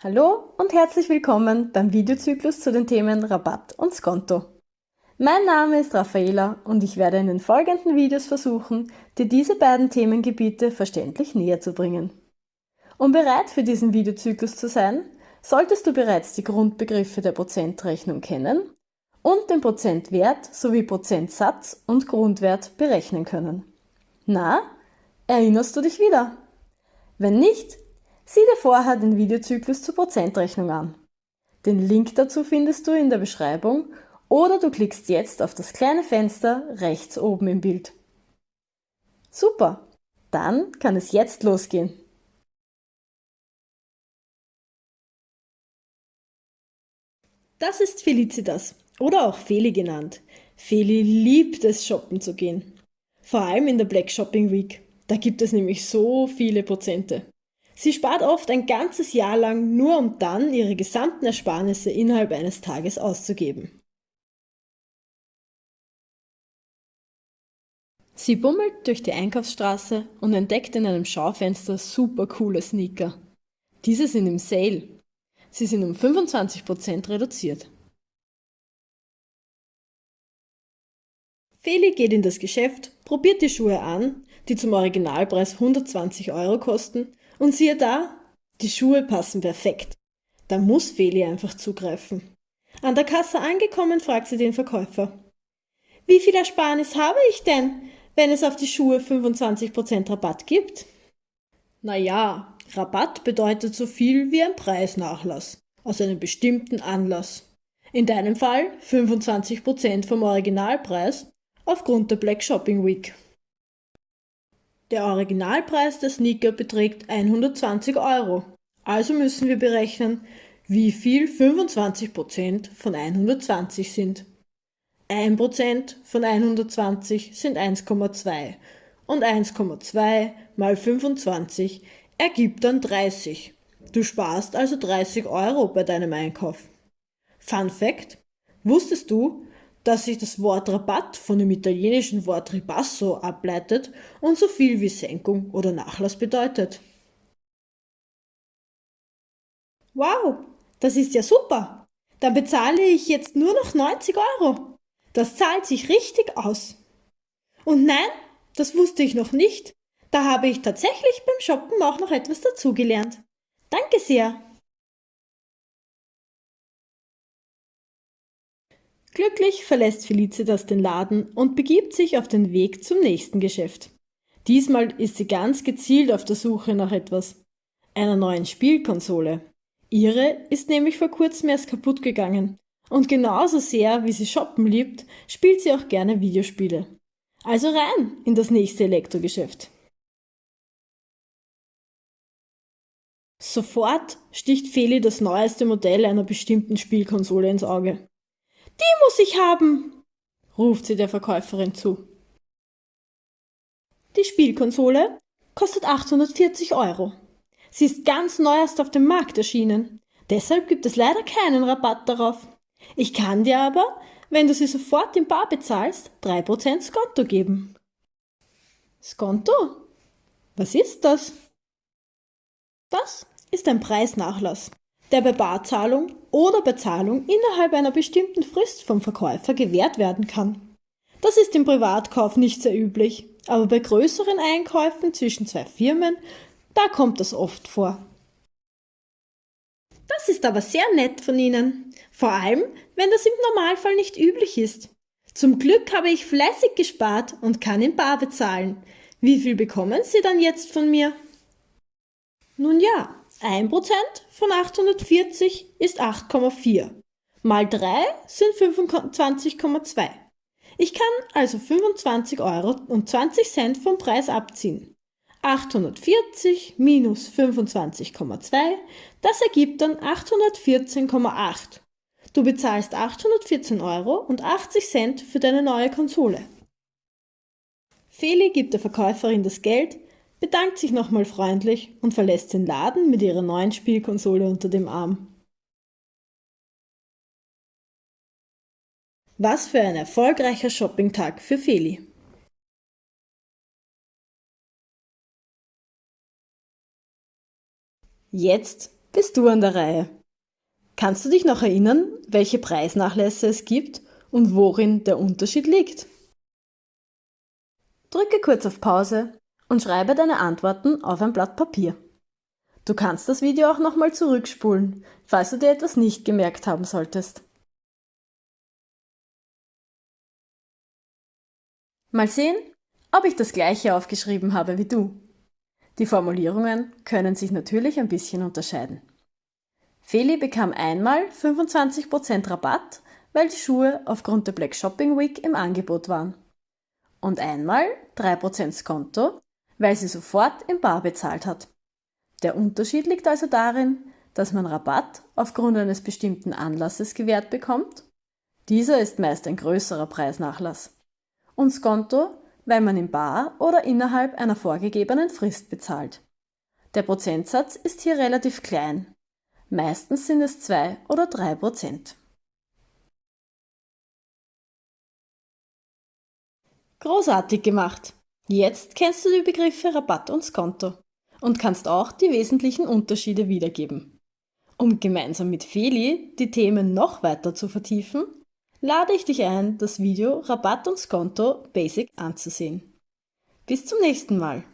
Hallo und herzlich willkommen beim Videozyklus zu den Themen Rabatt und Skonto. Mein Name ist Raffaela und ich werde in den folgenden Videos versuchen, dir diese beiden Themengebiete verständlich näher zu bringen. Um bereit für diesen Videozyklus zu sein, solltest du bereits die Grundbegriffe der Prozentrechnung kennen und den Prozentwert sowie Prozentsatz und Grundwert berechnen können. Na, erinnerst du dich wieder? Wenn nicht, Sieh dir vorher den Videozyklus zur Prozentrechnung an. Den Link dazu findest du in der Beschreibung oder du klickst jetzt auf das kleine Fenster rechts oben im Bild. Super, dann kann es jetzt losgehen. Das ist Felicitas oder auch Feli genannt. Feli liebt es, shoppen zu gehen. Vor allem in der Black Shopping Week. Da gibt es nämlich so viele Prozente. Sie spart oft ein ganzes Jahr lang nur um dann ihre gesamten Ersparnisse innerhalb eines Tages auszugeben. Sie bummelt durch die Einkaufsstraße und entdeckt in einem Schaufenster super coole Sneaker. Diese sind im Sale. Sie sind um 25% reduziert. Feli geht in das Geschäft, probiert die Schuhe an, die zum Originalpreis 120 Euro kosten und siehe da, die Schuhe passen perfekt. Da muss Feli einfach zugreifen. An der Kasse angekommen, fragt sie den Verkäufer. Wie viel Ersparnis habe ich denn, wenn es auf die Schuhe 25% Rabatt gibt? Na ja, Rabatt bedeutet so viel wie ein Preisnachlass aus einem bestimmten Anlass. In deinem Fall 25% vom Originalpreis aufgrund der Black Shopping Week. Der Originalpreis der Sneaker beträgt 120 Euro. Also müssen wir berechnen, wie viel 25% von 120 sind. 1% von 120 sind 1,2 und 1,2 mal 25 ergibt dann 30. Du sparst also 30 Euro bei deinem Einkauf. Fun Fact: Wusstest du, dass sich das Wort Rabatt von dem italienischen Wort ribasso ableitet und so viel wie Senkung oder Nachlass bedeutet. Wow, das ist ja super. Dann bezahle ich jetzt nur noch 90 Euro. Das zahlt sich richtig aus. Und nein, das wusste ich noch nicht. Da habe ich tatsächlich beim Shoppen auch noch etwas dazugelernt. Danke sehr. Glücklich verlässt Felicitas den Laden und begibt sich auf den Weg zum nächsten Geschäft. Diesmal ist sie ganz gezielt auf der Suche nach etwas. Einer neuen Spielkonsole. Ihre ist nämlich vor kurzem erst kaputt gegangen. Und genauso sehr, wie sie shoppen liebt, spielt sie auch gerne Videospiele. Also rein in das nächste Elektrogeschäft. Sofort sticht Feli das neueste Modell einer bestimmten Spielkonsole ins Auge. Die muss ich haben, ruft sie der Verkäuferin zu. Die Spielkonsole kostet 840 Euro. Sie ist ganz neuerst auf dem Markt erschienen. Deshalb gibt es leider keinen Rabatt darauf. Ich kann dir aber, wenn du sie sofort in Bar bezahlst, 3% Skonto geben. Skonto? Was ist das? Das ist ein Preisnachlass der bei Barzahlung oder Bezahlung innerhalb einer bestimmten Frist vom Verkäufer gewährt werden kann. Das ist im Privatkauf nicht sehr üblich, aber bei größeren Einkäufen zwischen zwei Firmen, da kommt das oft vor. Das ist aber sehr nett von Ihnen, vor allem wenn das im Normalfall nicht üblich ist. Zum Glück habe ich fleißig gespart und kann in Bar bezahlen. Wie viel bekommen Sie dann jetzt von mir? Nun ja, 1% von 840 ist 8,4. Mal 3 sind 25,2. Ich kann also 25 Euro und 20 Cent vom Preis abziehen. 840 minus 25,2, das ergibt dann 814,8. Du bezahlst 814 Euro und 80 Cent für deine neue Konsole. Feli gibt der Verkäuferin das Geld, bedankt sich nochmal freundlich und verlässt den Laden mit ihrer neuen Spielkonsole unter dem Arm. Was für ein erfolgreicher Shoppingtag für Feli. Jetzt bist du an der Reihe. Kannst du dich noch erinnern, welche Preisnachlässe es gibt und worin der Unterschied liegt? Drücke kurz auf Pause und schreibe deine Antworten auf ein Blatt Papier. Du kannst das Video auch nochmal zurückspulen, falls du dir etwas nicht gemerkt haben solltest. Mal sehen, ob ich das gleiche aufgeschrieben habe wie du. Die Formulierungen können sich natürlich ein bisschen unterscheiden. Feli bekam einmal 25% Rabatt, weil die Schuhe aufgrund der Black Shopping Week im Angebot waren. Und einmal 3% Skonto, weil sie sofort im Bar bezahlt hat. Der Unterschied liegt also darin, dass man Rabatt aufgrund eines bestimmten Anlasses gewährt bekommt. Dieser ist meist ein größerer Preisnachlass. Und Skonto, weil man im Bar oder innerhalb einer vorgegebenen Frist bezahlt. Der Prozentsatz ist hier relativ klein. Meistens sind es 2 oder 3 Prozent. Großartig gemacht! Jetzt kennst du die Begriffe Rabatt und Skonto und kannst auch die wesentlichen Unterschiede wiedergeben. Um gemeinsam mit Feli die Themen noch weiter zu vertiefen, lade ich dich ein, das Video Rabatt und Skonto Basic anzusehen. Bis zum nächsten Mal!